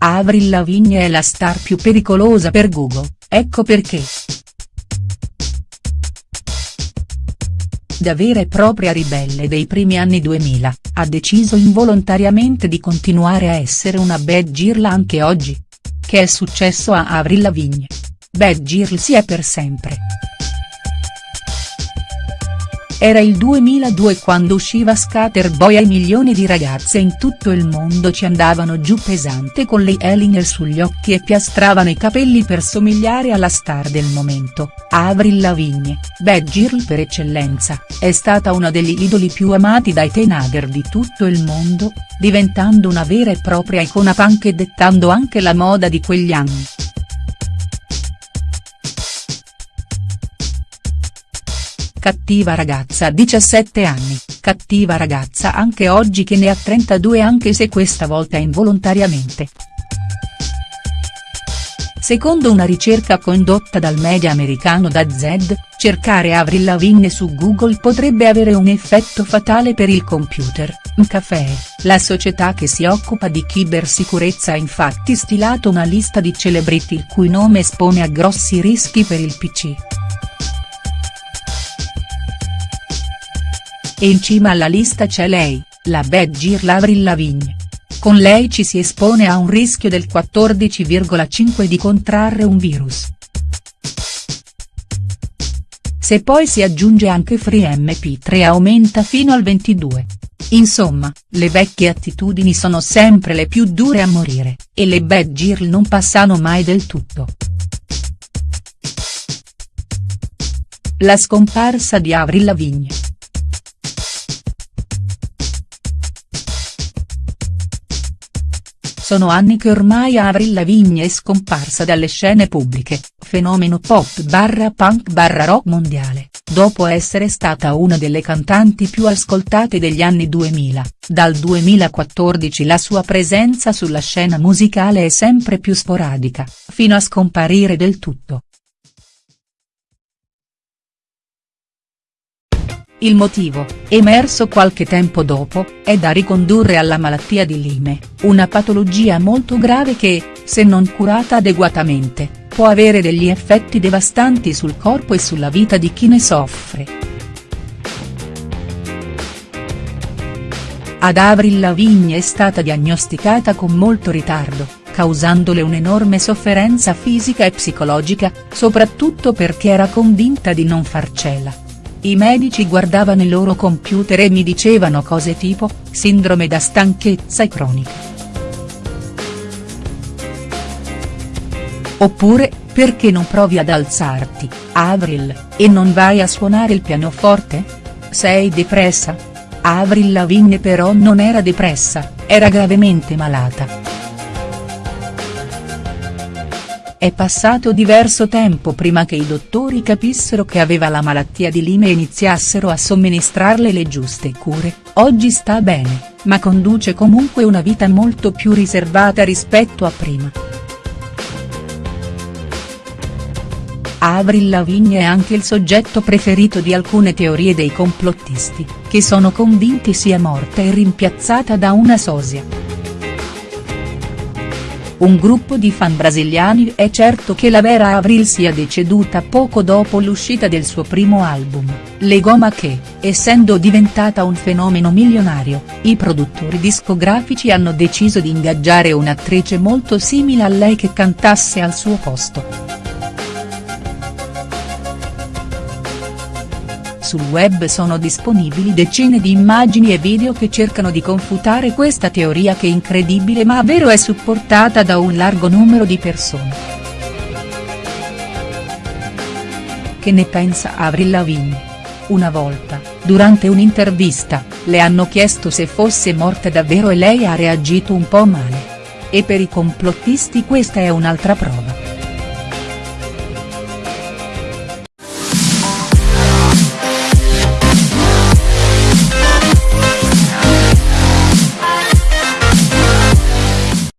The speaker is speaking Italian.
Avril Lavigne è la star più pericolosa per Google, ecco perché. Da vera e propria ribelle dei primi anni 2000, ha deciso involontariamente di continuare a essere una bad girl anche oggi. Che è successo a Avril Lavigne? Bad girl si è per sempre. Era il 2002 quando usciva Scatterboy e milioni di ragazze in tutto il mondo ci andavano giù pesante con le eyeliner sugli occhi e piastravano i capelli per somigliare alla star del momento, Avril Lavigne, bad girl per eccellenza, è stata una degli idoli più amati dai teenager di tutto il mondo, diventando una vera e propria icona punk e dettando anche la moda di quegli anni. Cattiva ragazza a 17 anni, cattiva ragazza anche oggi che ne ha 32 anche se questa volta involontariamente. Secondo una ricerca condotta dal media americano Da Z, cercare Avril Lavigne su Google potrebbe avere un effetto fatale per il computer, Mcafé, la società che si occupa di cybersicurezza ha infatti stilato una lista di celebrity il cui nome espone a grossi rischi per il PC. E in cima alla lista c'è lei, la bad girl Avril Lavigne. Con lei ci si espone a un rischio del 14,5 di contrarre un virus. Se poi si aggiunge anche FreeMP3 aumenta fino al 22. Insomma, le vecchie attitudini sono sempre le più dure a morire, e le bad girl non passano mai del tutto. La scomparsa di Avril Lavigne. Sono anni che ormai Avril Lavigne è scomparsa dalle scene pubbliche, fenomeno pop barra punk barra rock mondiale, dopo essere stata una delle cantanti più ascoltate degli anni 2000, dal 2014 la sua presenza sulla scena musicale è sempre più sporadica, fino a scomparire del tutto. Il motivo, emerso qualche tempo dopo, è da ricondurre alla malattia di Lyme, una patologia molto grave che, se non curata adeguatamente, può avere degli effetti devastanti sul corpo e sulla vita di chi ne soffre. Ad Avril Lavigne è stata diagnosticata con molto ritardo, causandole un'enorme sofferenza fisica e psicologica, soprattutto perché era convinta di non farcela. I medici guardavano i loro computer e mi dicevano cose tipo, sindrome da stanchezza cronica. Oppure, perché non provi ad alzarti, Avril, e non vai a suonare il pianoforte? Sei depressa? Avril Lavigne però non era depressa, era gravemente malata. È passato diverso tempo prima che i dottori capissero che aveva la malattia di Lyme e iniziassero a somministrarle le giuste cure, oggi sta bene, ma conduce comunque una vita molto più riservata rispetto a prima. Avril Lavigne è anche il soggetto preferito di alcune teorie dei complottisti, che sono convinti sia morta e rimpiazzata da una sosia. Un gruppo di fan brasiliani è certo che la vera Avril sia deceduta poco dopo l'uscita del suo primo album, Le Goma che, essendo diventata un fenomeno milionario, i produttori discografici hanno deciso di ingaggiare un'attrice molto simile a lei che cantasse al suo posto. Sul web sono disponibili decine di immagini e video che cercano di confutare questa teoria che incredibile ma vero è supportata da un largo numero di persone. Che ne pensa Avril Lavigne? Una volta, durante un'intervista, le hanno chiesto se fosse morta davvero e lei ha reagito un po' male. E per i complottisti questa è un'altra prova.